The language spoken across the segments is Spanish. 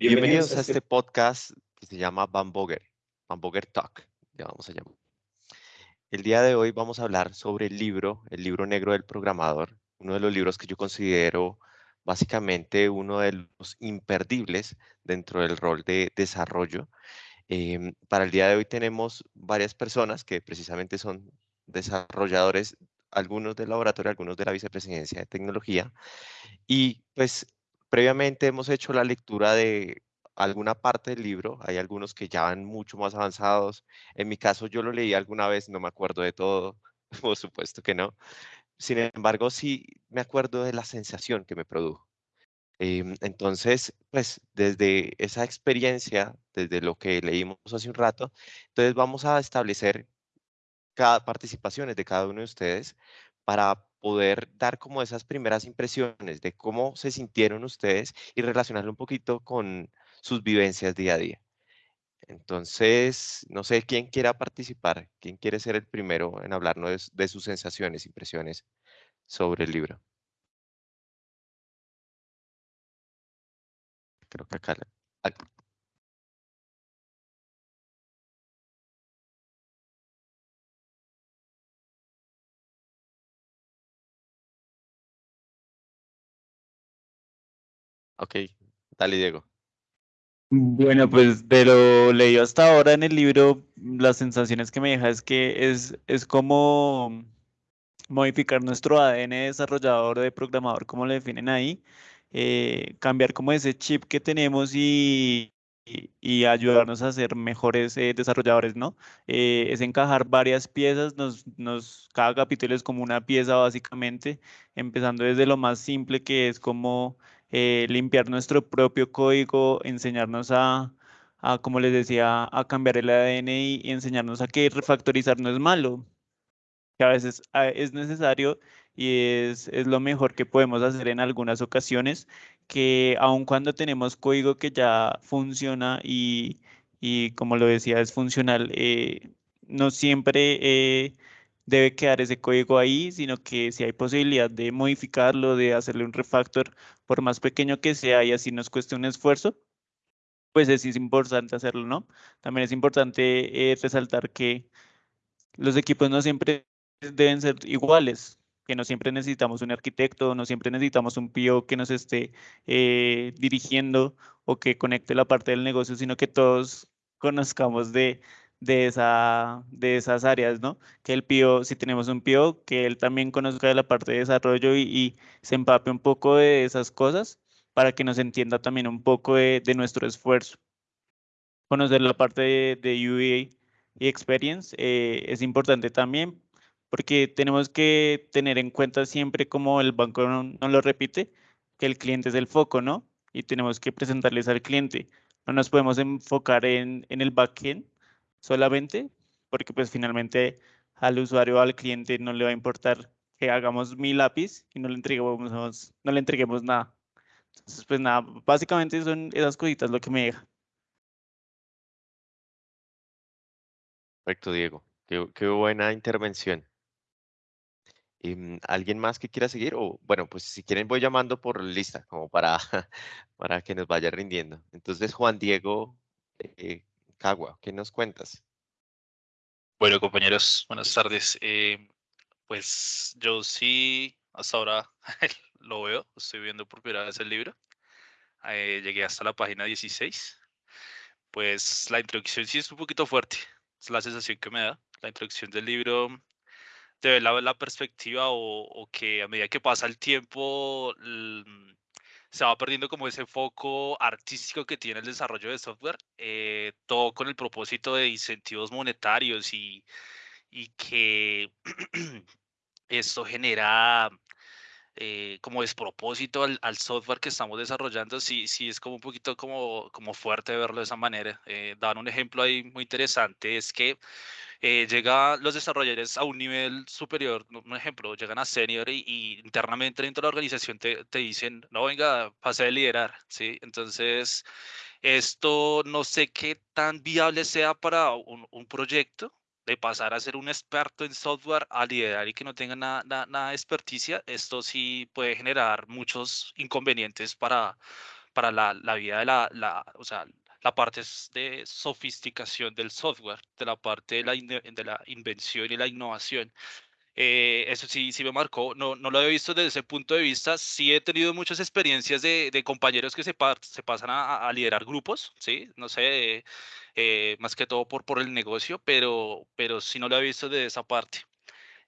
Bienvenidos a este podcast que se llama Bamboger, Bamboger Talk, ya vamos a llamar. El día de hoy vamos a hablar sobre el libro, el libro negro del programador, uno de los libros que yo considero básicamente uno de los imperdibles dentro del rol de desarrollo. Em, para el día de hoy tenemos varias personas que precisamente son desarrolladores, algunos del laboratorio, algunos de la vicepresidencia de tecnología, y pues Previamente hemos hecho la lectura de alguna parte del libro, hay algunos que ya van mucho más avanzados. En mi caso yo lo leí alguna vez, no me acuerdo de todo, por supuesto que no. Sin embargo, sí me acuerdo de la sensación que me produjo. Em, entonces, pues desde esa experiencia, desde lo que leímos hace un rato, entonces vamos a establecer cada participaciones de cada uno de ustedes para poder dar como esas primeras impresiones de cómo se sintieron ustedes y relacionarlo un poquito con sus vivencias día a día. Entonces, no sé quién quiera participar, quién quiere ser el primero en hablarnos de, sus sensaciones, impresiones sobre el libro. Creo que acá, Ok, dale Diego. Bueno, pues de lo leído hasta ahora en el libro, las sensaciones que me deja es que es, es como modificar nuestro ADN desarrollador de programador, como lo definen ahí, eh, cambiar como ese chip que tenemos y, y, ayudarnos a ser mejores eh, desarrolladores, ¿no? Eh, es encajar varias piezas, nos, nos, cada capítulo es como una pieza básicamente, empezando desde lo más simple que es como eh, limpiar nuestro propio código, enseñarnos a, a, como les decía, a cambiar el ADN y, enseñarnos a que refactorizar no es malo, que a veces es necesario y es, es, lo mejor que podemos hacer en algunas ocasiones, que aun cuando tenemos código que ya funciona y, y como lo decía, es funcional, eh, no siempre eh, debe quedar ese código ahí, sino que si hay posibilidad de modificarlo, de hacerle un refactor, por más pequeño que sea y así nos cueste un esfuerzo, pues es, importante hacerlo, ¿no? También es importante eh, resaltar que los equipos no siempre deben ser iguales, que no siempre necesitamos un arquitecto, no siempre necesitamos un PO que nos esté eh, dirigiendo o que conecte la parte del negocio, sino que todos conozcamos de, de, esa, de esas áreas, ¿no? Que el PO, si tenemos un PO, que él también conozca de la parte de desarrollo y, se empape un poco de esas cosas para que nos entienda también un poco de, nuestro esfuerzo. Conocer la parte de, de UA y Experience eh, es importante también porque tenemos que tener en cuenta siempre como el banco no, lo repite, que el cliente es el foco, ¿no? Y tenemos que presentarles al cliente. No nos podemos enfocar en, en el backend, solamente, porque pues finalmente al usuario al cliente no le va a importar que hagamos mil lápiz y no le entreguemos, no le entreguemos nada. Entonces, pues nada, básicamente son esas cositas lo que me deja. Perfecto, Diego. Qué, buena intervención. Em, ¿Alguien más que quiera seguir? O bueno, pues si quieren voy llamando por lista, como para, para que nos vaya rindiendo. Entonces, Juan Diego eh, Cagua, ¿qué nos cuentas? Bueno, compañeros, buenas tardes. Eh, pues yo sí, hasta ahora lo veo, estoy viendo por primera vez el libro. Eh, llegué hasta la página 16. Pues la introducción sí es un poquito fuerte, es la sensación que me da. La introducción del libro de la, la perspectiva o, que a medida que pasa el tiempo se va perdiendo como ese foco artístico que tiene el desarrollo de software, eh, todo con el propósito de incentivos monetarios y, y que esto genera eh, como despropósito al, al, software que estamos desarrollando, sí, sí es como un poquito como, como fuerte verlo de esa manera. Eh, dar un ejemplo ahí muy interesante es que eh, los desarrolladores a un nivel superior, un ejemplo, llegan a senior y, internamente dentro de la organización te, te, dicen, no, venga, pase de liderar, ¿sí? Entonces, esto no sé qué tan viable sea para un, un proyecto, de pasar a ser un experto en software a liderar y que no tenga nada, nada, de experticia, esto sí puede generar muchos inconvenientes para, para la, la vida de la, la, o sea, la parte de sofisticación del software, de la parte de la, de la invención y la innovación. Eh, eso sí, sí me marcó. No, no lo había visto desde ese punto de vista. Sí he tenido muchas experiencias de, de compañeros que se, se pasan a, a, liderar grupos, ¿sí? No sé, eh, más que todo por, por el negocio, pero, pero sí no lo he visto desde esa parte.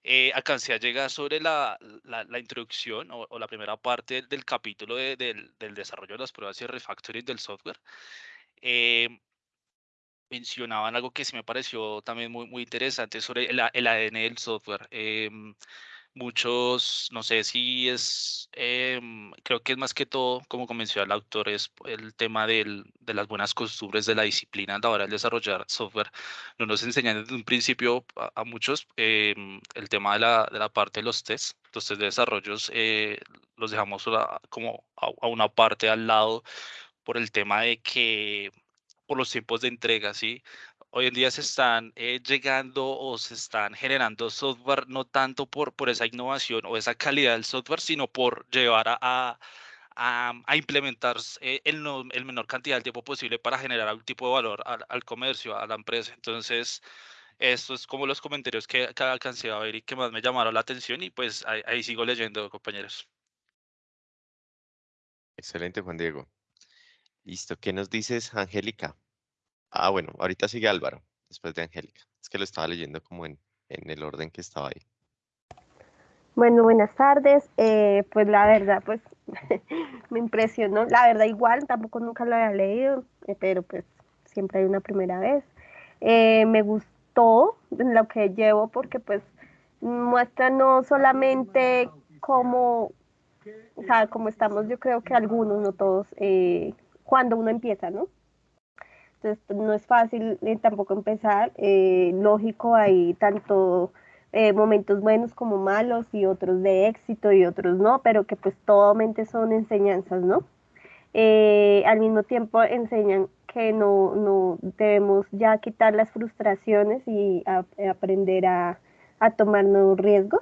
Eh, alcancé a llegar sobre la, la, la introducción o, o, la primera parte del, capítulo de, del, del, desarrollo de las pruebas y refactoring del software. Eh, mencionaban algo que sí me pareció también muy, muy interesante sobre el, ADN del software. Eh, muchos, no sé si es, eh, creo que es más que todo, como mencionó el autor, es el tema de las buenas costumbres de la disciplina a la hora de desarrollar software. No nos enseñan desde un principio a, muchos el tema de la, parte de los tests. Los test de desarrollos eh, los dejamos como a una parte al lado por el tema de que por los tiempos de entrega, ¿sí? Hoy en día se están eh, llegando o se están generando software no tanto por, por esa innovación o esa calidad del software, sino por llevar a, a, implementar eh, el, el, menor cantidad de tiempo posible para generar algún tipo de valor al, al comercio, a la empresa. Entonces, esto es como los comentarios que, que alcancé a ver y que más me llamaron la atención y pues ahí, ahí sigo leyendo, compañeros. Excelente, Juan Diego. Listo, ¿qué nos dices, Angélica? Ah, bueno, ahorita sigue Álvaro, después de Angélica. Es que lo estaba leyendo como en, en el orden que estaba ahí. Bueno, buenas tardes. Eh, pues la verdad, pues me impresionó. La verdad, igual, tampoco nunca lo había leído, eh, pero pues siempre hay una primera vez. Eh, me gustó lo que llevo porque pues muestra no solamente cómo, o sea, cómo estamos, yo creo que algunos, no todos, eh, cuando uno empieza, ¿no? Entonces no es fácil tampoco empezar. Eh, lógico, hay tanto eh, momentos buenos como malos y otros de éxito y otros no, pero que pues totalmente son enseñanzas, ¿no? Eh, al mismo tiempo enseñan que no, no debemos ya quitar las frustraciones y aprender a, a, tomar nuevos riesgos.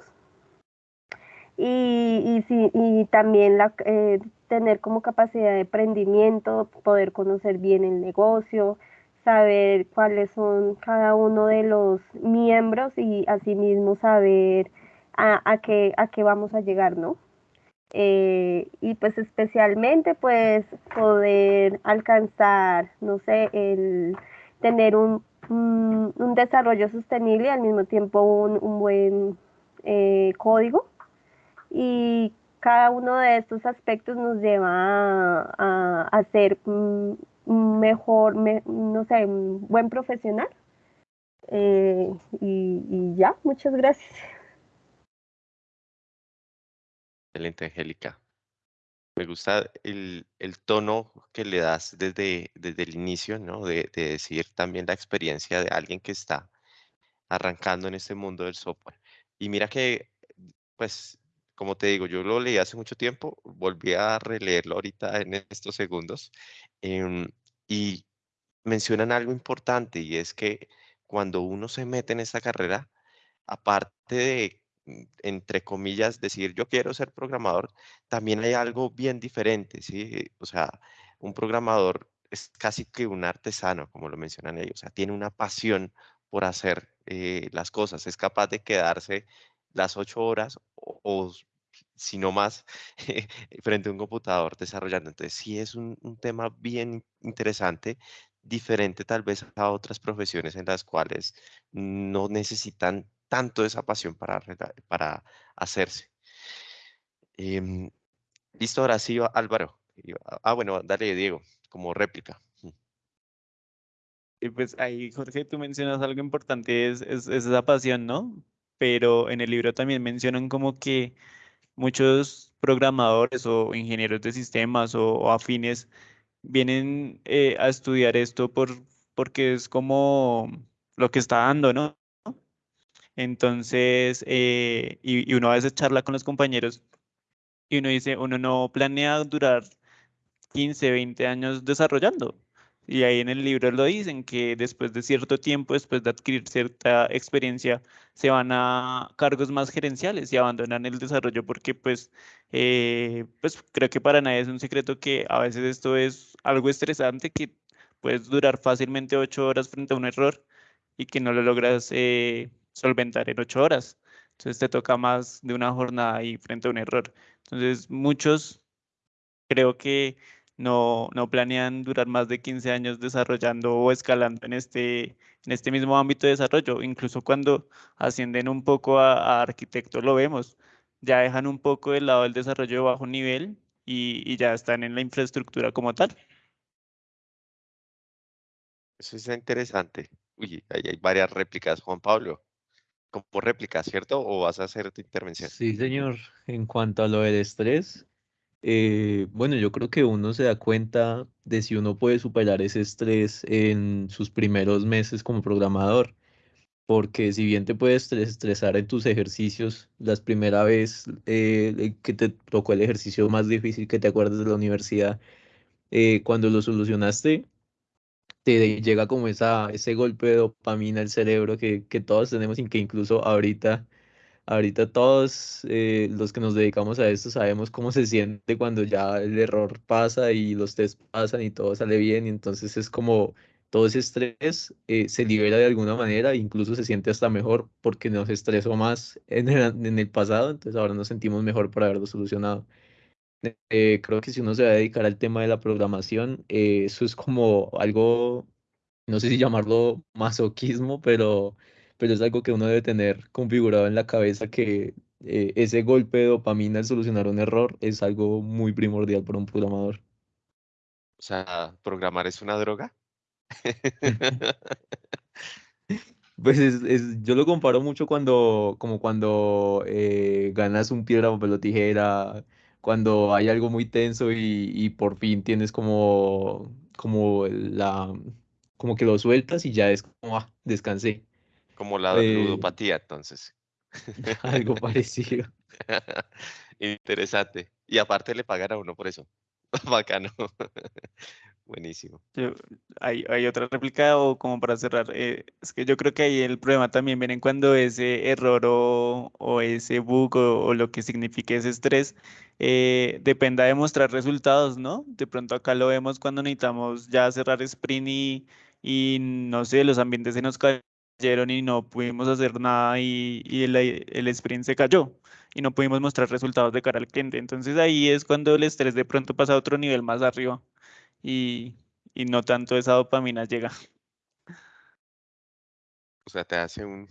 Y, y, y también la, tener como capacidad de emprendimiento, poder conocer bien el negocio, saber cuáles son cada uno de los miembros y asimismo saber a, qué, a qué vamos a llegar, ¿no? Eh, y pues especialmente pues poder alcanzar, no sé, el tener un, un, un desarrollo sostenible y al mismo tiempo un, un buen eh, código y cada uno de estos aspectos nos lleva a, a, ser un mejor, me, no sé, un buen profesional. Eh, y, y, ya, muchas gracias. Excelente, Angélica. Me gusta el, el, tono que le das desde, desde el inicio, ¿no? De, de decir también la experiencia de alguien que está arrancando en este mundo del software. Y mira que, pues, como te digo, yo lo leí hace mucho tiempo, volví a releerlo ahorita en estos segundos eh, y mencionan algo importante y es que cuando uno se mete en esta carrera, aparte de, mm, entre comillas, decir yo quiero ser programador, también hay algo bien diferente, ¿sí? O sea, un programador es casi que un artesano, como lo mencionan ellos, o sea, tiene una pasión por hacer eh, las cosas, es capaz de quedarse las ocho horas o, o si no más, frente a un computador desarrollando. Entonces, sí es un, tema bien interesante, diferente tal vez a otras profesiones en las cuales no necesitan tanto esa pasión para, para hacerse. Eh, Listo, ahora sí, Álvaro. Ah, bueno, dale, Diego, como réplica. Y pues ahí, Jorge, tú mencionas algo importante, es, es, es esa pasión, ¿no? Pero en el libro también mencionan como que muchos programadores o ingenieros de sistemas o, afines vienen eh, a estudiar esto por, porque es como lo que está dando, ¿no? Entonces, eh, y, uno a veces charla con los compañeros y uno dice, uno no planea durar 15, 20 años desarrollando. Y ahí en el libro lo dicen, que después de cierto tiempo, después de adquirir cierta experiencia, se van a cargos más gerenciales y abandonan el desarrollo porque pues, eh, pues creo que para nadie es un secreto que a veces esto es algo estresante que puedes durar fácilmente ocho horas frente a un error y que no lo logras eh, solventar en ocho horas. Entonces te toca más de una jornada ahí frente a un error. Entonces muchos creo que no, no planean durar más de 15 años desarrollando o escalando en este, en este mismo ámbito de desarrollo. Incluso cuando ascienden un poco a, arquitecto lo vemos. Ya dejan un poco del lado del desarrollo de bajo nivel y, y ya están en la infraestructura como tal. Eso es interesante. Uy, ahí hay varias réplicas, Juan Pablo. Como réplica, ¿cierto? ¿O vas a hacer tu intervención? Sí, señor. En cuanto a lo del estrés, eh, bueno, yo creo que uno se da cuenta de si uno puede superar ese estrés en sus primeros meses como programador, porque si bien te puedes estresar en tus ejercicios, la primera vez eh, que te tocó el ejercicio más difícil que te acuerdas de la universidad, eh, cuando lo solucionaste, te llega como esa, ese golpe de dopamina al cerebro que, que todos tenemos y que incluso ahorita Ahorita todos eh, los que nos dedicamos a esto sabemos cómo se siente cuando ya el error pasa y los test pasan y todo sale bien y entonces es como todo ese estrés eh, se libera de alguna manera incluso se siente hasta mejor porque nos estresó más en el, en el pasado, entonces ahora nos sentimos mejor por haberlo solucionado. Eh, creo que si uno se va a dedicar al tema de la programación, eso es como algo, no sé si llamarlo masoquismo, pero pero es algo que uno debe tener configurado en la cabeza que eh, ese golpe de dopamina al solucionar un error es algo muy primordial para un programador. O sea, ¿programar es una droga? Pues es, yo lo comparo mucho cuando, como cuando eh, ganas un piedra, papel o tijera, cuando hay algo muy tenso y, y, por fin tienes como, como la, como que lo sueltas y ya es como, ah, descansé. Como la eh, ludopatía, entonces. Algo parecido. Interesante. Y aparte le pagan a uno por eso. Bacano. Buenísimo. hay, hay, otra réplica o como para cerrar, eh, es que yo creo que ahí el problema también viene cuando ese error o, o ese bug o, lo que signifique ese estrés eh, dependa de mostrar resultados, ¿no? De pronto acá lo vemos cuando necesitamos ya cerrar sprint y, y no sé, los ambientes se nos caen y no pudimos hacer nada y, el, el, sprint se cayó y no pudimos mostrar resultados de cara al cliente. Entonces ahí es cuando el estrés de pronto pasa a otro nivel más arriba y, y no tanto esa dopamina llega. O sea, te hace un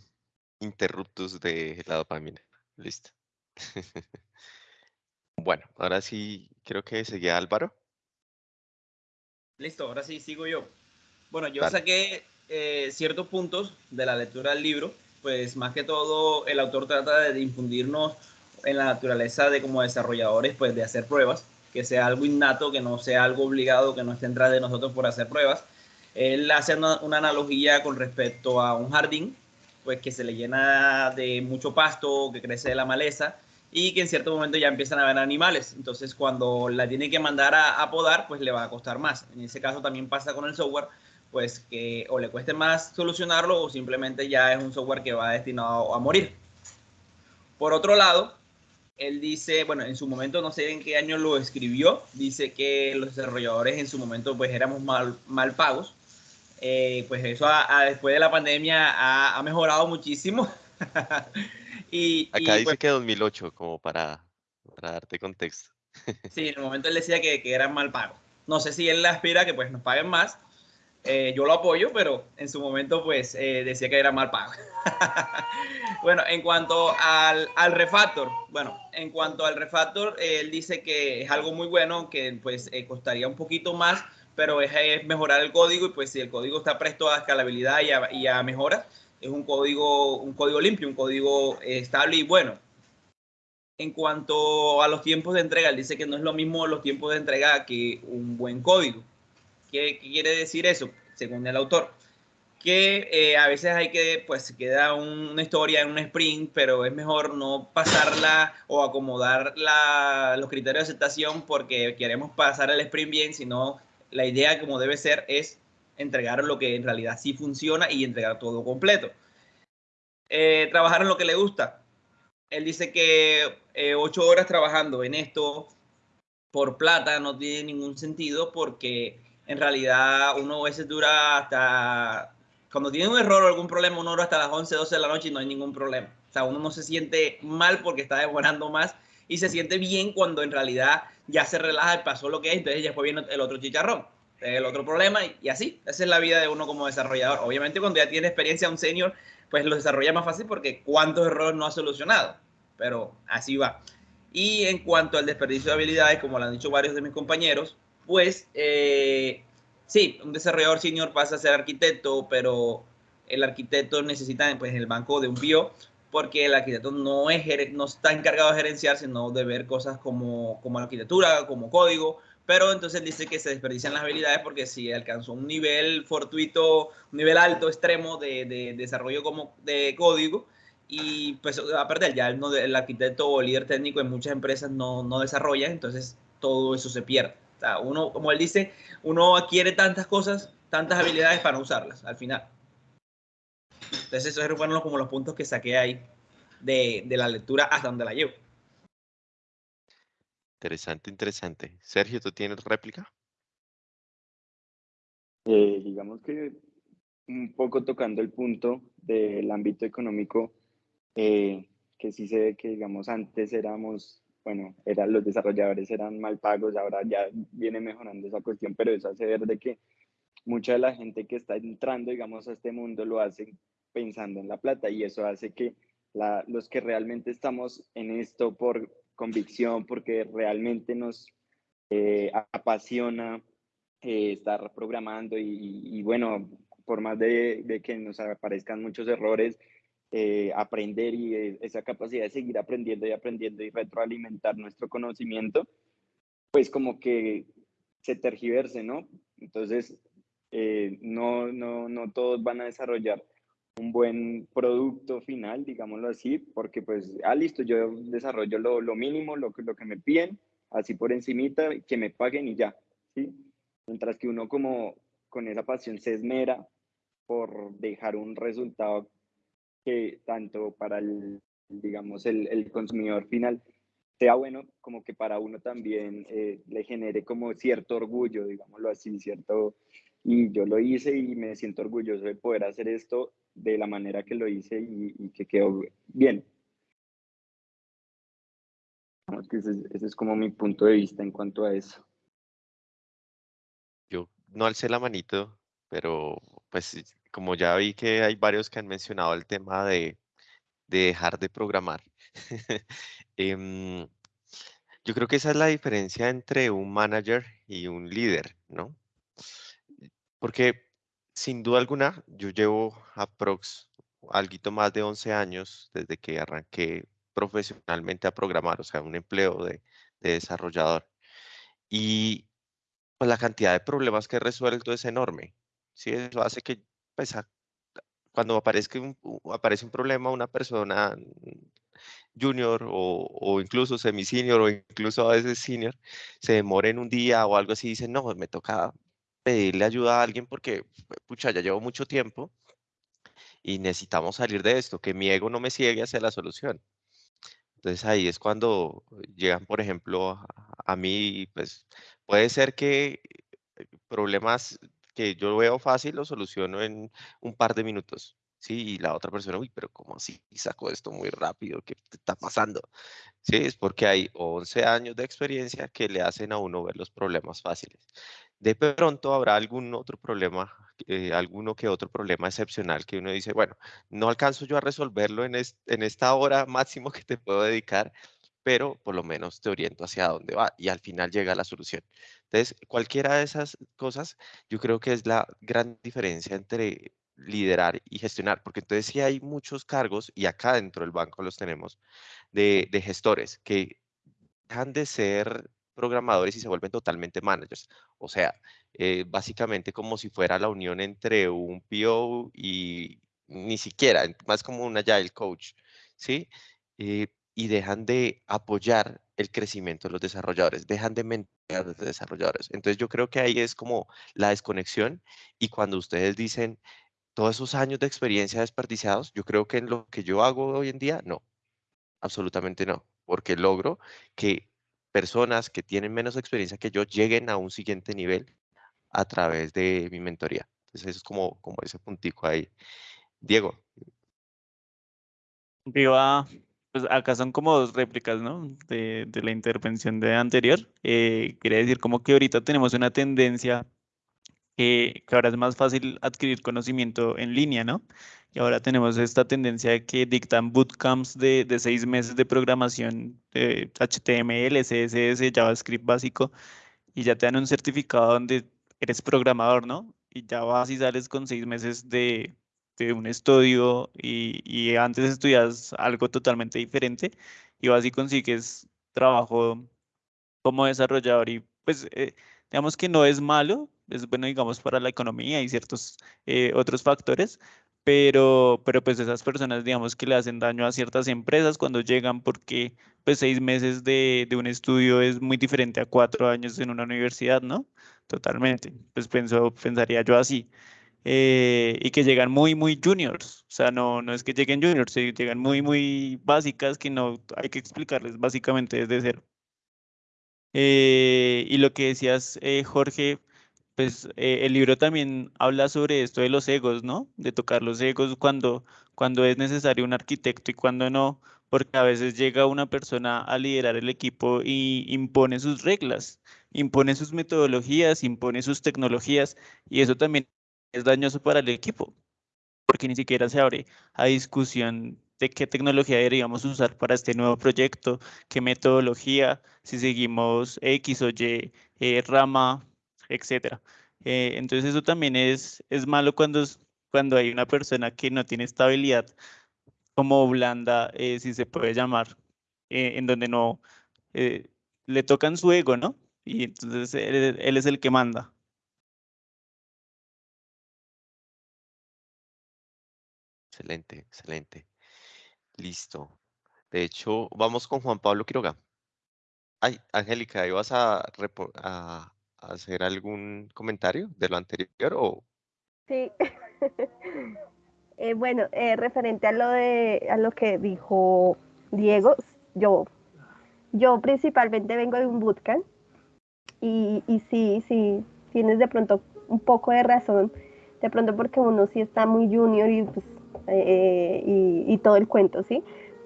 interruptus de la dopamina. Listo. bueno, ahora sí creo que seguía Álvaro. Listo, ahora sí sigo yo. Bueno, yo saqué eh, ciertos puntos de la lectura del libro, pues más que todo el autor trata de infundirnos en la naturaleza de como desarrolladores, pues de hacer pruebas, que sea algo innato, que no sea algo obligado, que no esté en de nosotros por hacer pruebas. Él hace una, una, analogía con respecto a un jardín, pues que se le llena de mucho pasto, que crece de la maleza y que en cierto momento ya empiezan a haber animales. Entonces cuando la tiene que mandar a, a podar, pues le va a costar más. En ese caso también pasa con el software, pues que o le cueste más solucionarlo o simplemente ya es un software que va destinado a morir. Por otro lado, él dice, bueno, en su momento no sé en qué año lo escribió, dice que los desarrolladores en su momento pues éramos mal, mal pagos. Eh, pues eso después de la pandemia ha, mejorado muchísimo. y, Acá dice pues que 2008, como para, para darte contexto. sí, en el momento él decía que, que eran mal pagos. No sé si él aspira a que pues nos paguen más, eh, yo lo apoyo, pero en su momento pues eh, decía que era mal pago. bueno, en cuanto al, refactor, bueno, en cuanto al refactor, él dice que es algo muy bueno, que pues eh, costaría un poquito más, pero es, mejorar el código y pues si el código está presto a escalabilidad y a, y a mejoras, es un código, un código limpio, un código estable y bueno. En cuanto a los tiempos de entrega, él dice que no es lo mismo los tiempos de entrega que un buen código ¿Qué, quiere decir eso? Según el autor, que eh, a veces hay que, pues queda una historia en un sprint, pero es mejor no pasarla o acomodar la, los criterios de aceptación porque queremos pasar el sprint bien, sino la idea como debe ser es entregar lo que en realidad sí funciona y entregar todo completo. Eh, trabajar en lo que le gusta. Él dice que eh, ocho horas trabajando en esto por plata no tiene ningún sentido porque en realidad uno a veces dura hasta, cuando tiene un error o algún problema, uno dura hasta las 11, 12 de la noche y no hay ningún problema. O sea, uno no se siente mal porque está demorando más y se siente bien cuando en realidad ya se relaja y pasó lo que es, entonces fue viene el otro chicharrón, el otro problema y, así. Esa es la vida de uno como desarrollador. Obviamente cuando ya tiene experiencia un senior, pues lo desarrolla más fácil porque cuántos errores no ha solucionado, pero así va. Y en cuanto al desperdicio de habilidades, como lo han dicho varios de mis compañeros, pues sí, un desarrollador senior pasa a ser arquitecto, pero el arquitecto necesita pues, el banco de un bio, porque el arquitecto no, es, no está encargado de gerenciar, sino de ver cosas como, como arquitectura, como código, pero entonces dice que se desperdician las habilidades porque si alcanzó un nivel fortuito, un nivel alto, extremo de, de desarrollo como de código, y pues va a perder, ya el, el arquitecto o líder técnico en muchas empresas no, no desarrolla, entonces todo eso se pierde. O sea, uno, como él dice, uno adquiere tantas cosas, tantas habilidades para usarlas al final. Entonces esos fueron como los puntos que saqué ahí de, de la lectura hasta donde la llevo. Interesante, interesante. Sergio, ¿tú tienes réplica? Eh, digamos que un poco tocando el punto del ámbito económico, eh, que sí se ve que, digamos, antes éramos, bueno, eran, los desarrolladores eran mal pagos, ahora ya viene mejorando esa cuestión, pero eso hace ver de que mucha de la gente que está entrando, digamos, a este mundo lo hace pensando en la plata y eso hace que los que realmente estamos en esto por convicción, porque realmente nos eh, apasiona eh, estar programando y, bueno, por más de, que nos aparezcan muchos errores, eh, aprender y eh, esa capacidad de seguir aprendiendo y aprendiendo y retroalimentar nuestro conocimiento, pues como que se tergiverse, ¿no? Entonces, eh, no, no, no todos van a desarrollar un buen producto final, digámoslo así, porque pues, ah, listo, yo desarrollo lo, lo mínimo, lo, lo que me piden, así por encimita, que me paguen y ya, ¿sí? Mientras que uno como con esa pasión se esmera por dejar un resultado que tanto para el, digamos, el, el consumidor final sea bueno, como que para uno también eh, le genere como cierto orgullo, digámoslo así, cierto, y yo lo hice y me siento orgulloso de poder hacer esto de la manera que lo hice y, y que quedó bien. Ese, ese es como mi punto de vista en cuanto a eso. Yo no alcé la manito, pero pues como ya vi que hay varios que han mencionado el tema de, dejar de programar, em, yo creo que esa es la diferencia entre un manager y un líder, ¿no? Porque sin duda alguna, yo llevo aprox algo más de 11 años desde que arranqué profesionalmente a programar, o sea, un empleo de, de desarrollador. Y pues la cantidad de problemas que he resuelto es enorme. ¿sí? Eso hace que pues, cuando aparezca un, aparece un problema, una persona junior o, o incluso semi-senior o incluso a veces senior, se demore en un día o algo así, dice, no, me toca pedirle ayuda a alguien porque, pucha, ya llevo mucho tiempo y necesitamos salir de esto, que mi ego no me ciegue hacia la solución. Entonces ahí es cuando llegan, por ejemplo, a, a mí, pues puede ser que problemas que yo veo fácil lo soluciono en un par de minutos. Sí, y la otra persona, uy, pero ¿cómo así sacó esto muy rápido? ¿Qué está pasando? Sí, es porque hay 11 años de experiencia que le hacen a uno ver los problemas fáciles. De pronto habrá algún otro problema, eh, alguno que otro problema excepcional que uno dice, bueno, no alcanzo yo a resolverlo en, en esta hora máximo que te puedo dedicar, pero por lo menos te oriento hacia dónde va y al final llega la solución. Entonces, cualquiera de esas cosas, yo creo que es la gran diferencia entre liderar y gestionar, porque entonces sí hay muchos cargos, y acá dentro del banco los tenemos, de, gestores que dejan de ser programadores y se vuelven totalmente managers. O sea, eh, básicamente como si fuera la unión entre un PO y ni siquiera, más como un agile coach, ¿sí? Eh, y dejan de apoyar el crecimiento de los desarrolladores, dejan de mentorear a los desarrolladores. Entonces yo creo que ahí es como la desconexión y cuando ustedes dicen todos esos años de experiencia desperdiciados, yo creo que en lo que yo hago hoy en día, no, absolutamente no, porque logro que personas que tienen menos experiencia que yo lleguen a un siguiente nivel a través de mi mentoría. Entonces es como, como ese puntico ahí. Diego. Viva, pues acá son como dos réplicas, ¿no? De, de la intervención de anterior. Eh, quiere decir como que ahorita tenemos una tendencia que, que, ahora es más fácil adquirir conocimiento en línea, ¿no? Y ahora tenemos esta tendencia de que dictan bootcamps de, de seis meses de programación HTML, CSS, JavaScript básico, y ya te dan un certificado donde eres programador, ¿no? Y ya vas y sales con seis meses de, de un estudio y, y, antes estudias algo totalmente diferente y vas y consigues trabajo como desarrollador y pues eh, digamos que no es malo, es bueno digamos para la economía y ciertos eh, otros factores, pero, pero pues esas personas digamos que le hacen daño a ciertas empresas cuando llegan porque pues seis meses de, de un estudio es muy diferente a cuatro años en una universidad, ¿no? Totalmente, pues pienso, pensaría yo así. Eh, y que llegan muy, muy juniors. O sea, no, no es que lleguen juniors, llegan muy, muy básicas que no hay que explicarles básicamente desde cero. Eh, y lo que decías, eh, Jorge, pues eh, el libro también habla sobre esto de los egos, ¿no? De tocar los egos cuando, cuando es necesario un arquitecto y cuando no, porque a veces llega una persona a liderar el equipo y impone sus reglas, impone sus metodologías, impone sus tecnologías y eso también es dañoso para el equipo, porque ni siquiera se abre a discusión de qué tecnología deberíamos usar para este nuevo proyecto, qué metodología, si seguimos X o Y eh, rama, etcétera. Eh, entonces eso también es, es malo cuando, cuando hay una persona que no tiene estabilidad como blanda, eh, si se puede llamar, eh, en donde no le tocan su ego, ¿no? Y entonces él, él es el que manda. Excelente, excelente. Listo. De hecho, vamos con Juan Pablo Quiroga. Ay, Angélica, ¿ibas a, a, hacer algún comentario de lo anterior o...? Sí. eh, bueno, eh, referente a lo, de, a lo que dijo Diego, yo, yo principalmente vengo de un bootcamp y, y sí, sí, tienes de pronto un poco de razón, de pronto porque uno sí está muy junior y, pues, eh, y, y todo el cuento, ¿sí?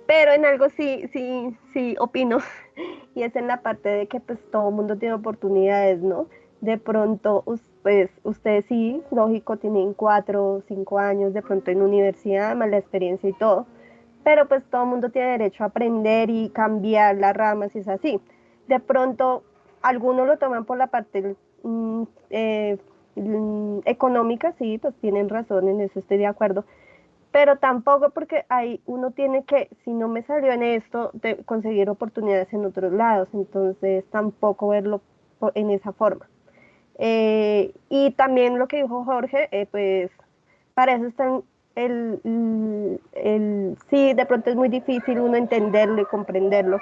Pero en algo sí, sí, sí opino, y es en la parte de que pues todo el mundo tiene oportunidades, ¿no? De pronto, pues ustedes sí, lógico, tienen cuatro cinco años de pronto en universidad, más la experiencia y todo, pero pues todo el mundo tiene derecho a aprender y cambiar las ramas y es así. De pronto, algunos lo toman por la parte mm, eh, mm, económica, sí, pues tienen razón, en eso estoy de acuerdo, pero tampoco porque ahí uno tiene que, si no me salió en esto, de conseguir oportunidades en otros lados, entonces tampoco verlo en esa forma. Eh, y también lo que dijo Jorge, eh, pues para eso están el, el, sí, de pronto es muy difícil uno entenderlo y comprenderlo,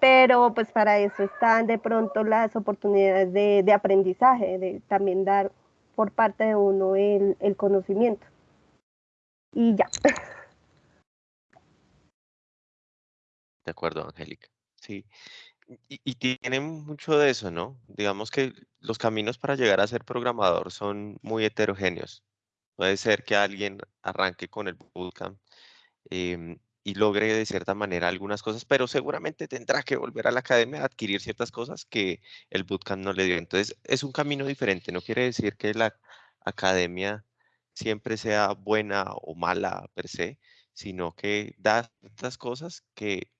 pero pues para eso están de pronto las oportunidades de, de aprendizaje, de también dar por parte de uno el, el conocimiento y ya. De acuerdo, Angélica. Sí. Y, y tienen mucho de eso, ¿no? Digamos que los caminos para llegar a ser programador son muy heterogéneos. Puede ser que alguien arranque con el bootcamp em, y logre de cierta manera algunas cosas, pero seguramente tendrá que volver a la academia a adquirir ciertas cosas que el bootcamp no le dio. Entonces, es un camino diferente. No quiere decir que la academia siempre sea buena o mala per se, sino que da estas cosas que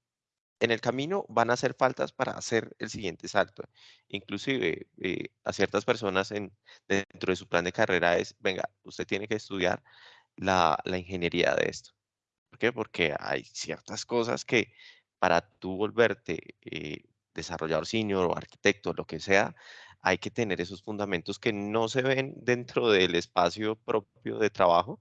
en el camino van a hacer faltas para hacer el siguiente salto. Inclusive eh, a ciertas personas en, dentro de su plan de carrera es, venga, usted tiene que estudiar la, la ingeniería de esto. ¿Por qué? Porque hay ciertas cosas que para tú volverte eh, desarrollador senior o arquitecto, lo que sea, hay que tener esos fundamentos que no se ven dentro del espacio propio de trabajo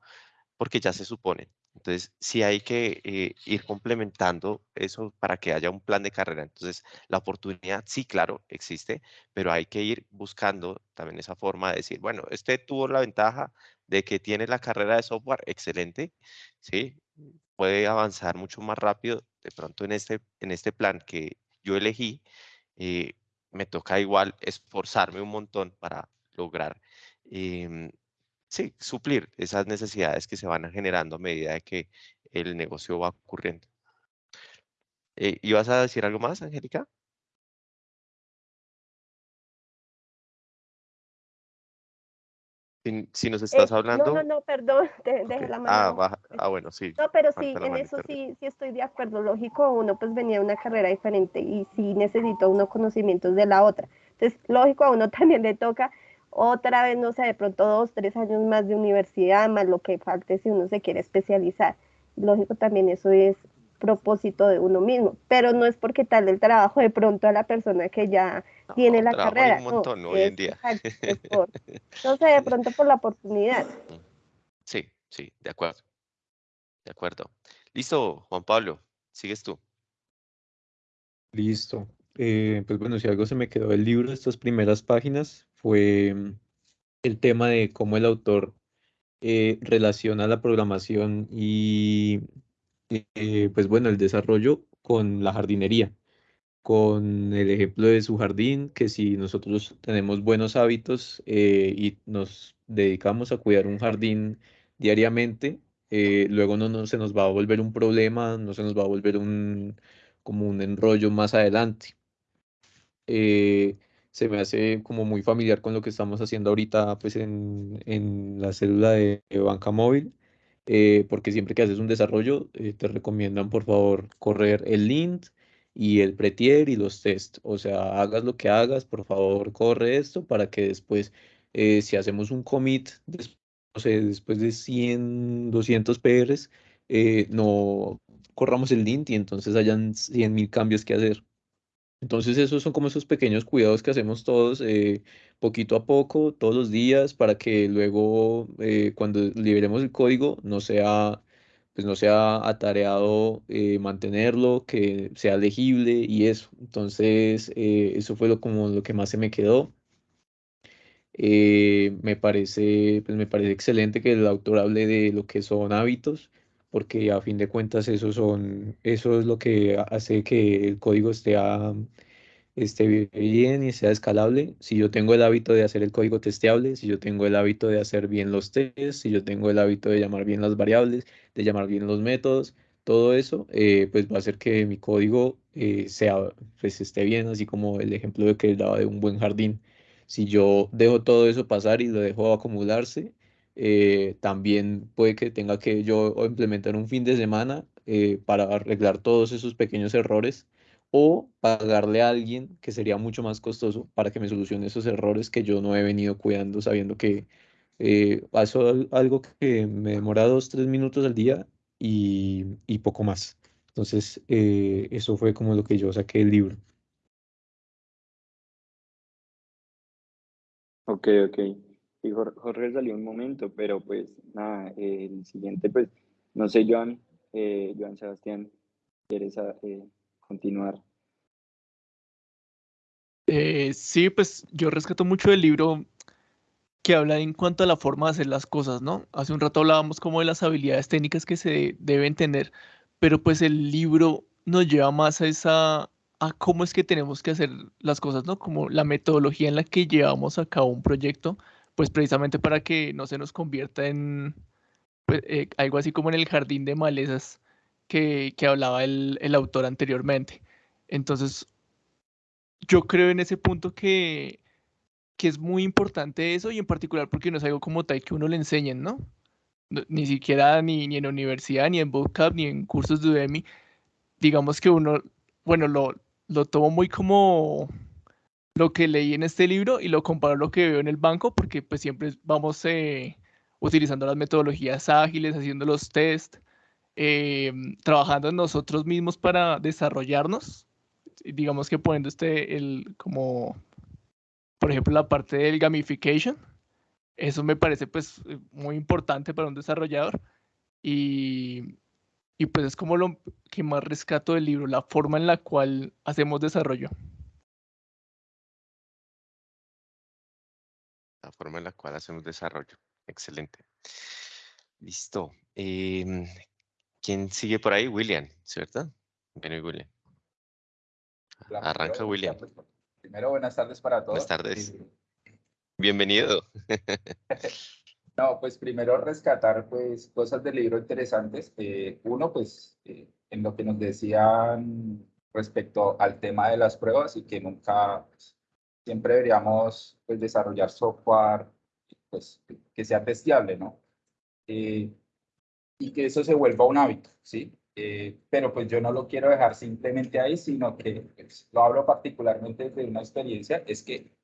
porque ya se suponen. Entonces, sí hay que eh, ir complementando eso para que haya un plan de carrera. Entonces, la oportunidad, sí, claro, existe, pero hay que ir buscando también esa forma de decir, bueno, este tuvo la ventaja de que tiene la carrera de software excelente, ¿sí? Puede avanzar mucho más rápido. De pronto, en este, en este plan que yo elegí, eh, me toca igual esforzarme un montón para lograr em, sí, suplir esas necesidades que se van generando a medida que el negocio va ocurriendo. Eh, ¿Ibas a decir algo más, Angélica? Si, nos estás hablando. No, no, no, perdón, dejé la mano. Ah, ah, bueno, sí. No, pero sí, en eso sí, sí estoy de acuerdo. Lógico, uno pues venía de una carrera diferente y sí necesito unos conocimientos de la otra. Entonces, lógico, a uno también le toca otra vez, no sé, de pronto dos, tres años más de universidad, más lo que falte si uno se quiere especializar. Lógico, también eso es propósito de uno mismo, pero no es porque tal el trabajo de pronto a la persona que ya tiene la carrera. Un montón no, hoy en día. no sé, de pronto por la oportunidad. Sí, sí, de acuerdo. De acuerdo. Listo, Juan Pablo, sigues tú. Listo. Eh, pues bueno, si algo se me quedó del libro, estas primeras páginas, fue mm, el tema de cómo el autor eh, relaciona la programación y, eh, pues bueno, el desarrollo con la jardinería, con el ejemplo de su jardín, que si nosotros tenemos buenos hábitos y nos dedicamos a cuidar un jardín diariamente, luego no, no, se nos va a volver un problema, no se nos va a volver un, como un enrollo más adelante. Eh, se me hace como muy familiar con lo que estamos haciendo ahorita pues en, en la célula de, banca móvil, eh, porque siempre que haces un desarrollo eh, te recomiendan por favor correr el lint y el pretier y los test, o sea, hagas lo que hagas, por favor corre esto para que después si hacemos un commit, después de 100, 200 PRs, no corramos el lint y entonces hayan 100.000 cambios que hacer. Entonces esos son como esos pequeños cuidados que hacemos todos eh, poquito a poco, todos los días, para que luego eh, cuando liberemos el código no sea, pues no sea atareado eh, mantenerlo, que sea legible y eso. Entonces eso fue lo, como lo que más se me quedó. me parece, pues me parece excelente que el autor hable de lo que son hábitos porque a fin de cuentas eso, son, eso es lo que hace que el código esté, esté bien y sea escalable. Si yo tengo el hábito de hacer el código testeable, si yo tengo el hábito de hacer bien los tests, si yo tengo el hábito de llamar bien las variables, de llamar bien los métodos, todo eso, eh, pues va a hacer que mi código eh, sea, pues esté bien, así como el ejemplo de que daba de un buen jardín. Si yo dejo todo eso pasar y lo dejo acumularse, eh, también puede que tenga que yo implementar un fin de semana eh, para arreglar todos esos pequeños errores o pagarle a alguien que sería mucho más costoso para que me solucione esos errores que yo no he venido cuidando sabiendo que eh, algo que me demora dos, tres minutos al día y, y poco más. Entonces, eh, eso fue como lo que yo saqué del libro. Ok, ok. Jorge salió un momento, pero pues nada, el siguiente, pues, no sé, Joan, eh, Joan Sebastián, ¿quieres eh, continuar? Eh, sí, pues yo rescato mucho del libro que habla en cuanto a la forma de hacer las cosas, ¿no? Hace un rato hablábamos como de las habilidades técnicas que se deben tener, pero pues el libro nos lleva más a esa, a cómo es que tenemos que hacer las cosas, ¿no? Como la metodología en la que llevamos a cabo un proyecto pues precisamente para que no se nos convierta en pues, eh, algo así como en el jardín de malezas que, hablaba el, autor anteriormente. Entonces, yo creo en ese punto que, que es muy importante eso y en particular porque no es algo como tal que uno le enseñen, ¿no? ni siquiera ni, ni en universidad, ni en bootcamp, ni en cursos de Udemy. Digamos que uno, bueno, lo, lo tomo muy como lo que leí en este libro y lo comparo a lo que veo en el banco, porque pues siempre vamos eh, utilizando las metodologías ágiles, haciendo los test, eh, trabajando nosotros mismos para desarrollarnos, digamos que poniendo este, el, como, por ejemplo, la parte del gamification, eso me parece pues muy importante para un desarrollador y, y pues es como lo que más rescato del libro, la forma en la cual hacemos desarrollo. La forma en la cual hacemos desarrollo. Excelente. Listo. Em, ¿Quién sigue por ahí? William, ¿cierto? Viene William. Arranca, William. tardes. Primero, buenas tardes para todos. Buenas tardes. Bienvenido. No, pues primero rescatar pues cosas del libro interesantes. Eh, uno, pues eh, en lo que nos decían respecto al tema de las pruebas y que nunca, pues, siempre deberíamos pues desarrollar software pues que sea testeable, ¿no? Eh, y que eso se vuelva un hábito, ¿sí? Eh, pero pues yo no lo quiero dejar simplemente ahí, sino que pues, lo hablo particularmente de una experiencia, es que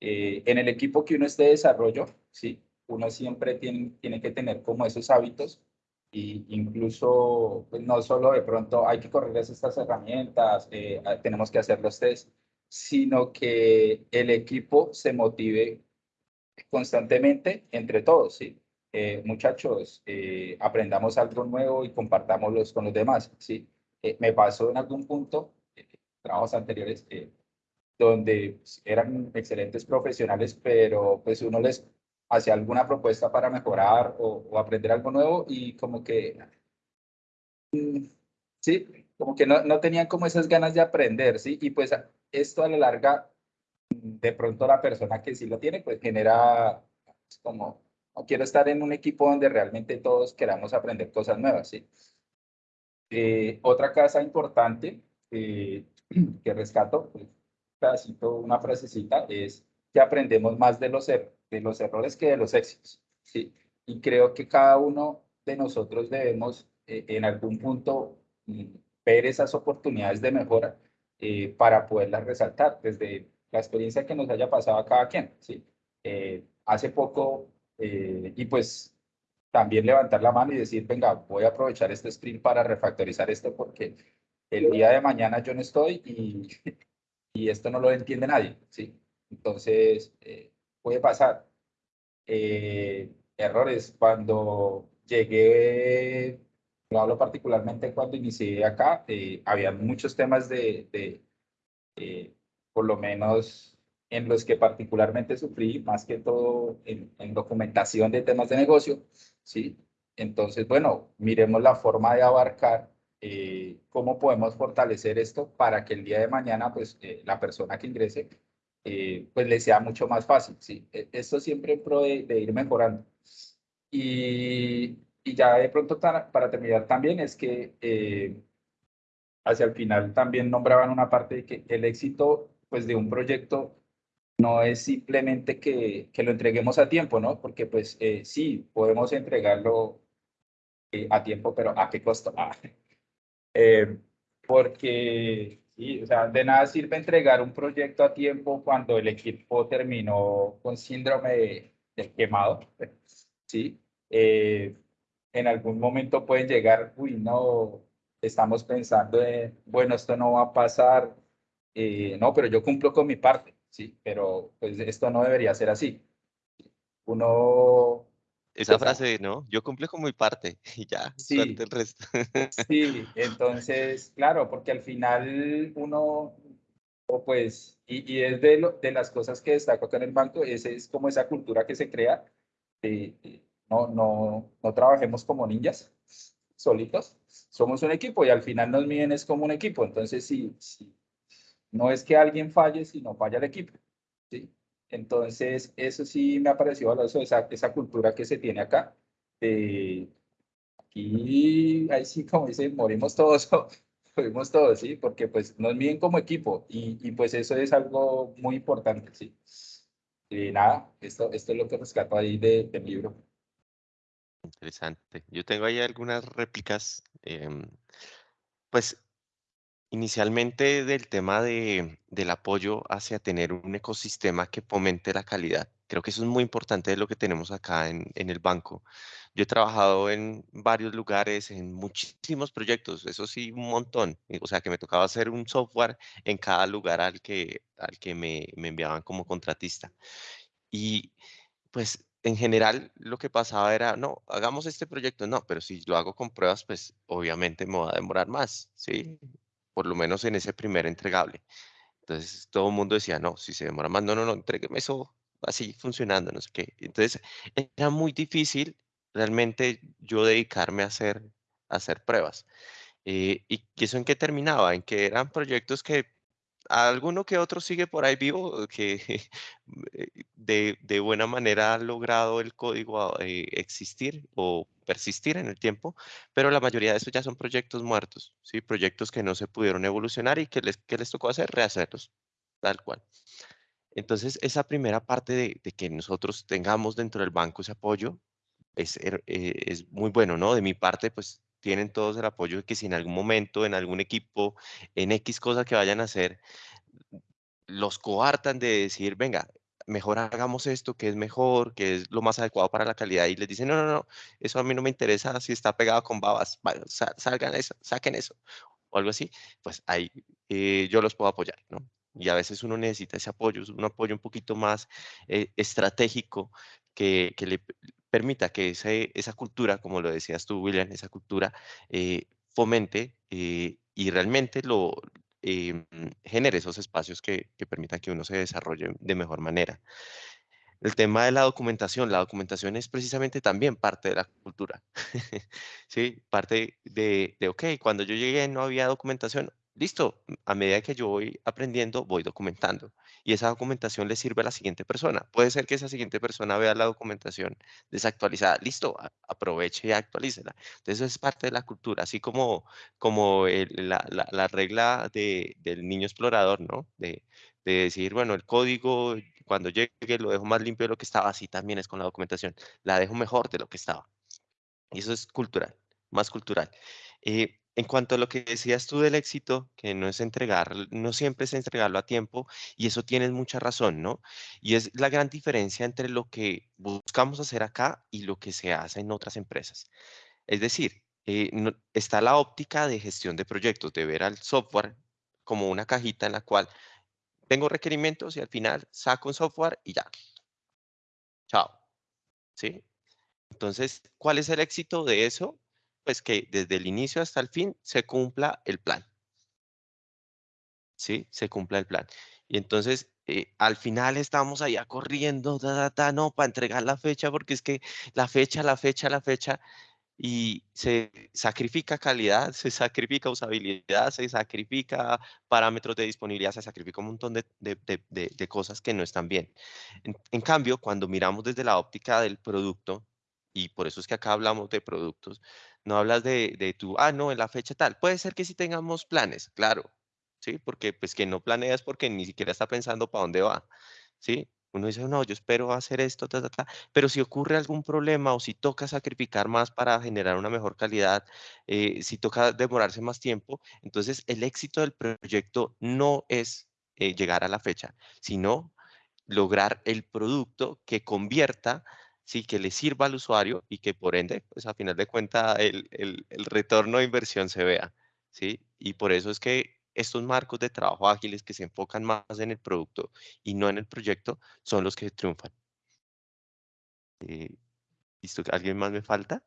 eh, en el equipo que uno esté de desarrollo, ¿sí? Uno siempre tiene, tiene que tener como esos hábitos y incluso pues, no solo de pronto hay que correr estas herramientas, ah, tenemos que hacer los test, sino que el equipo se motive constantemente entre todos, ¿sí? Eh, muchachos, eh, aprendamos algo nuevo y compartámoslo con los demás, ¿sí? Eh, me pasó en algún punto, trabajos anteriores, donde eran excelentes profesionales, pero pues uno les hacía alguna propuesta para mejorar o, aprender algo nuevo y como que, mm, sí, como que no, no tenían como esas ganas de aprender, ¿sí? Y pues esto a la larga, de pronto la persona que sí lo tiene, pues genera pues, como, no quiero estar en un equipo donde realmente todos queramos aprender cosas nuevas, ¿sí? Eh, otra cosa importante eh, que rescato, pues, pedacito, una frasecita, es que aprendemos más de los, er- de los errores que de los éxitos, ¿sí? Y creo que cada uno de nosotros debemos eh, en algún punto mm, ver esas oportunidades de mejora eh, para poderlas resaltar desde la experiencia que nos haya pasado a cada quien, ¿sí? Eh, hace poco, eh, y pues también levantar la mano y decir, venga, voy a aprovechar este sprint para refactorizar esto porque el día de mañana yo no estoy y, esto no lo entiende nadie, ¿sí? Entonces, puede pasar. Errores, cuando llegué, lo hablo particularmente cuando inicié acá, eh, había muchos temas de, de eh, por lo menos en los que particularmente sufrí, más que todo en, en documentación de temas de negocio, ¿sí? Entonces, bueno, miremos la forma de abarcar eh, cómo podemos fortalecer esto para que el día de mañana, pues, eh, la persona que ingrese, eh, pues, le sea mucho más fácil, ¿sí? E- Esto siempre en pro de, de ir mejorando. Y, y ya de pronto, para terminar también, es que eh, hacia el final también nombraban una parte de que el éxito, pues, de un proyecto no es simplemente que, que lo entreguemos a tiempo, ¿no? Porque pues eh, sí, podemos entregarlo eh, a tiempo, pero ¿a qué costo? Ah, eh, porque, sí, o sea, de nada sirve entregar un proyecto a tiempo cuando el equipo terminó con síndrome de, del quemado, ¿sí? Eh, en algún momento pueden llegar, uy, no, estamos pensando en, bueno, esto no va a pasar, eh, no, pero yo cumplo con mi parte, sí, pero pues esto no debería ser así. Uno, Esa frase, ¿no? Yo cumplo con mi parte y ya, Sí. el resto. Sí, entonces, claro, porque al final uno, o pues, y, y es de, lo- de las cosas que destaco acá en el banco, es, es como esa cultura que se crea, de, de no, no, no trabajemos como ninjas solitos, somos un equipo y al final nos miden es como un equipo, entonces sí, sí, no es que alguien falle, sino falla el equipo, ¿sí? Entonces, eso sí me ha parecido valioso, esa, esa cultura que se tiene acá, de Aquí, ahí sí, como dicen, morimos todos, morimos todos, ¿sí? Porque pues nos miden como equipo y, y pues eso es algo muy importante, ¿sí? Y nada, esto, esto es lo que rescato ahí de- del libro. Interesante. Yo tengo ahí algunas réplicas. em, pues inicialmente del tema de, del apoyo hacia tener un ecosistema que fomente la calidad. Creo que eso es muy importante de lo que tenemos acá en, en el banco. Yo he trabajado en varios lugares, en muchísimos proyectos, eso sí, un montón. y, O sea, que me tocaba hacer un software en cada lugar al que, al que me, me enviaban como contratista. Y pues en general lo que pasaba era, no, hagamos este proyecto, no, pero si lo hago con pruebas, pues obviamente me va a demorar más, ¿sí? Por lo menos en ese primer entregable. Entonces todo el mundo decía, no, si se demora más, no, no, no, entrégueme eso así funcionando, no sé qué. Entonces era muy difícil realmente yo dedicarme a hacer, a hacer pruebas. Eh, ¿Y eso en qué terminaba? En que eran proyectos que alguno que otro sigue por ahí vivo, que eh, de, de buena manera ha logrado el código eh, existir o persistir en el tiempo, pero la mayoría de estos ya son proyectos muertos, ¿sí? proyectos que no se pudieron evolucionar y que les, que les tocó hacer, rehacerlos, tal cual. Entonces, esa primera parte de, que nosotros tengamos dentro del banco ese apoyo es, er, eh, es muy bueno, ¿no? De mi parte, pues tienen todos el apoyo de que si en algún momento, en algún equipo, en X cosa que vayan a hacer, los coartan de decir, venga, mejor hagamos esto, que es mejor, que es lo más adecuado para la calidad, y les dicen, no, no, no, eso a mí no me interesa si está pegado con babas, salgan eso, saquen eso, o algo así, pues ahí eh, yo los puedo apoyar, ¿no? Y a veces uno necesita ese apoyo, un apoyo un poquito más eh, estratégico que, que le, permita que esa cultura, como lo decías tú, William, esa cultura eh, fomente eh, y realmente lo em, genere esos espacios que, que permitan que uno se desarrolle de mejor manera. El tema de la documentación, la documentación es precisamente también parte de la cultura. sí, parte de, de, ok, cuando yo llegué no había documentación, listo, a medida que yo voy aprendiendo, voy documentando. Y esa documentación le sirve a la siguiente persona. Puede ser que esa siguiente persona vea la documentación desactualizada. Listo, aproveche y actualícela. Entonces, eso es parte de la cultura, así como, como la, la, regla de, del niño explorador, ¿no? De, de decir, bueno, el código, cuando llegue, lo dejo más limpio de lo que estaba. Así también es con la documentación. La dejo mejor de lo que estaba. Y eso es cultural, más cultural. Eh, en cuanto a lo que decías tú del éxito, que no es entregar, no siempre es entregarlo a tiempo, y eso tienes mucha razón, ¿no? Y es la gran diferencia entre lo que buscamos hacer acá y lo que se hace en otras empresas. Es decir, eh, está la óptica de gestión de proyectos, de ver al software como una cajita en la cual tengo requerimientos y al final saco un software y ya. Chao. ¿Sí? Entonces, ¿cuál es el éxito de eso? Pues que desde el inicio hasta el fin se cumpla el plan. ¿Sí? Se cumpla el plan. Y entonces, eh, al final estamos allá corriendo, no, para entregar la fecha, porque es que la fecha, la fecha, la fecha, y se sacrifica calidad, se sacrifica usabilidad, se sacrifica parámetros de disponibilidad, se sacrifica un montón de, de, de, de cosas que no están bien. en, cambio, cuando miramos desde la óptica del producto, y por eso es que acá hablamos de productos, no hablas de, de tu, ah, no, en la fecha tal. Puede ser que sí tengamos planes, claro, ¿sí? Porque pues que no planeas porque ni siquiera está pensando para dónde va, ¿sí? Uno dice, no, yo espero hacer esto, ta, ta, ta. pero si ocurre algún problema o si toca sacrificar más para generar una mejor calidad, eh, si toca demorarse más tiempo, entonces el éxito del proyecto no es eh, llegar a la fecha, sino lograr el producto que convierta sí, que le sirva al usuario y que por ende, pues a final de cuentas, el, el, retorno de inversión se vea, ¿sí? Y por eso es que estos marcos de trabajo ágiles que se enfocan más en el producto y no en el proyecto son los que triunfan. Eh, ¿Listo? ¿Alguien más me falta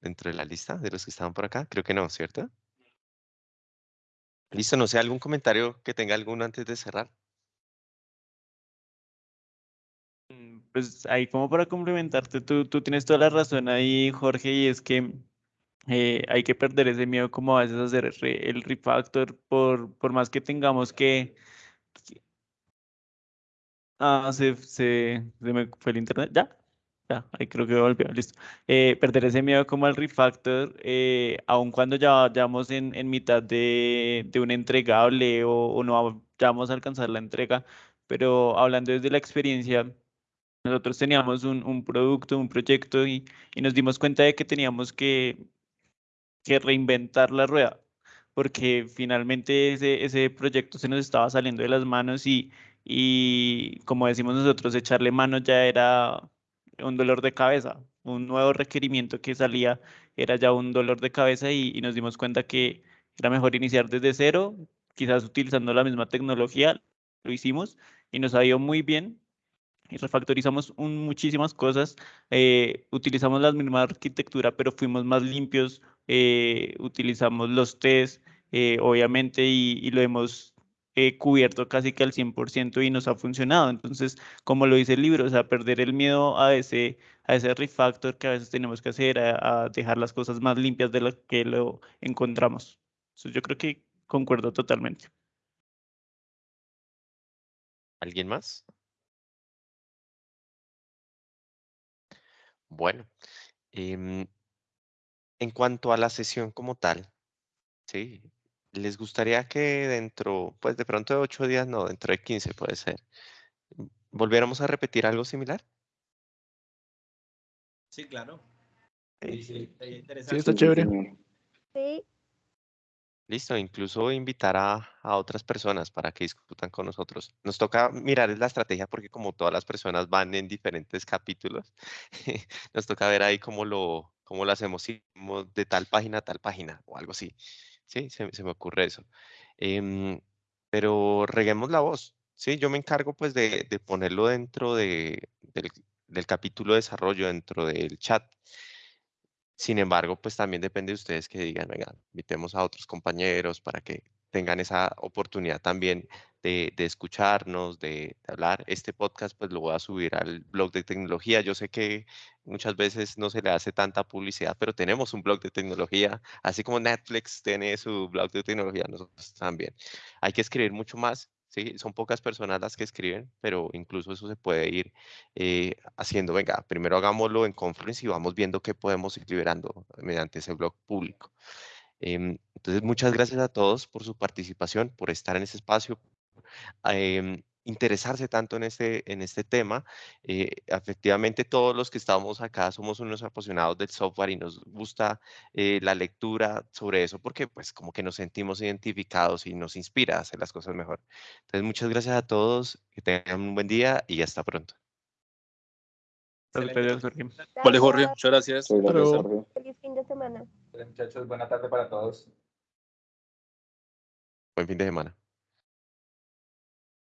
dentro de la lista de los que estaban por acá? Creo que no, ¿cierto? Listo, no sé, algún comentario que tenga alguno antes de cerrar. Pues ahí como para complementarte, tú, tú tienes toda la razón ahí, Jorge, y es que eh, hay que perder ese miedo como a veces hacer el refactor, por, por más que tengamos que... Ah, se, se, se me fue el internet, ¿ya? Ya, ahí creo que volvió, listo. Eh, perder ese miedo como al refactor, eh, aun cuando ya vayamos en, en mitad de, de, un entregable o, o no vamos a alcanzar la entrega, pero hablando desde la experiencia, nosotros teníamos un, un producto, un proyecto y, y, nos dimos cuenta de que teníamos que, que reinventar la rueda, porque finalmente ese, ese proyecto se nos estaba saliendo de las manos y, y como decimos nosotros, echarle mano ya era un dolor de cabeza. Un nuevo requerimiento que salía era ya un dolor de cabeza y, y nos dimos cuenta que era mejor iniciar desde cero, quizás utilizando la misma tecnología, lo hicimos y nos ha ido muy bien y refactorizamos muchísimas cosas, eh, utilizamos la misma arquitectura, pero fuimos más limpios, eh, utilizamos los test, eh, obviamente, y, lo hemos cubierto casi que al 100% y nos ha funcionado. Entonces, como lo dice el libro, o sea, perder el miedo a ese, a ese refactor que a veces tenemos que hacer, a, dejar las cosas más limpias de las que lo encontramos. Entonces, yo creo que concuerdo totalmente. ¿Alguien más? Bueno, em, en cuanto a la sesión como tal, ¿sí? ¿Les gustaría que dentro, pues de pronto de ocho días, no, dentro de 15 puede ser, volviéramos a repetir algo similar? Sí, claro. Sí, sí, está chévere. Sí. Listo, incluso invitar a, otras personas para que discutan con nosotros. Nos toca mirar la estrategia porque como todas las personas van en diferentes capítulos, nos toca ver ahí cómo lo, cómo lo hacemos, de tal página a tal página o algo así. Sí, se, me ocurre eso. Em, pero reguemos la voz. Sí, yo me encargo pues de, ponerlo dentro de, del, del capítulo de desarrollo, dentro del chat. Sin embargo, pues también depende de ustedes que digan, venga, invitemos a otros compañeros para que tengan esa oportunidad también de, escucharnos, de, hablar. Este podcast pues lo voy a subir al blog de tecnología. Yo sé que muchas veces no se le hace tanta publicidad, pero tenemos un blog de tecnología, así como Netflix tiene su blog de tecnología, nosotros también. Hay que escribir mucho más ¿sí? Son pocas personas las que escriben, pero incluso eso se puede ir eh, haciendo. Venga, primero hagámoslo en conference y vamos viendo qué podemos ir liberando mediante ese blog público. Em, entonces, muchas gracias a todos por su participación, por estar en ese espacio. Em, interesarse tanto en este, en este tema. Eh, efectivamente, todos los que estamos acá somos unos apasionados del software y nos gusta eh, la lectura sobre eso porque pues como que nos sentimos identificados y nos inspira a hacer las cosas mejor. Entonces, muchas gracias a todos, que tengan un buen día y hasta pronto. Vale, Jorge, muchas gracias. Feliz fin de semana. Muchachos, buena tarde para todos. Buen fin de semana.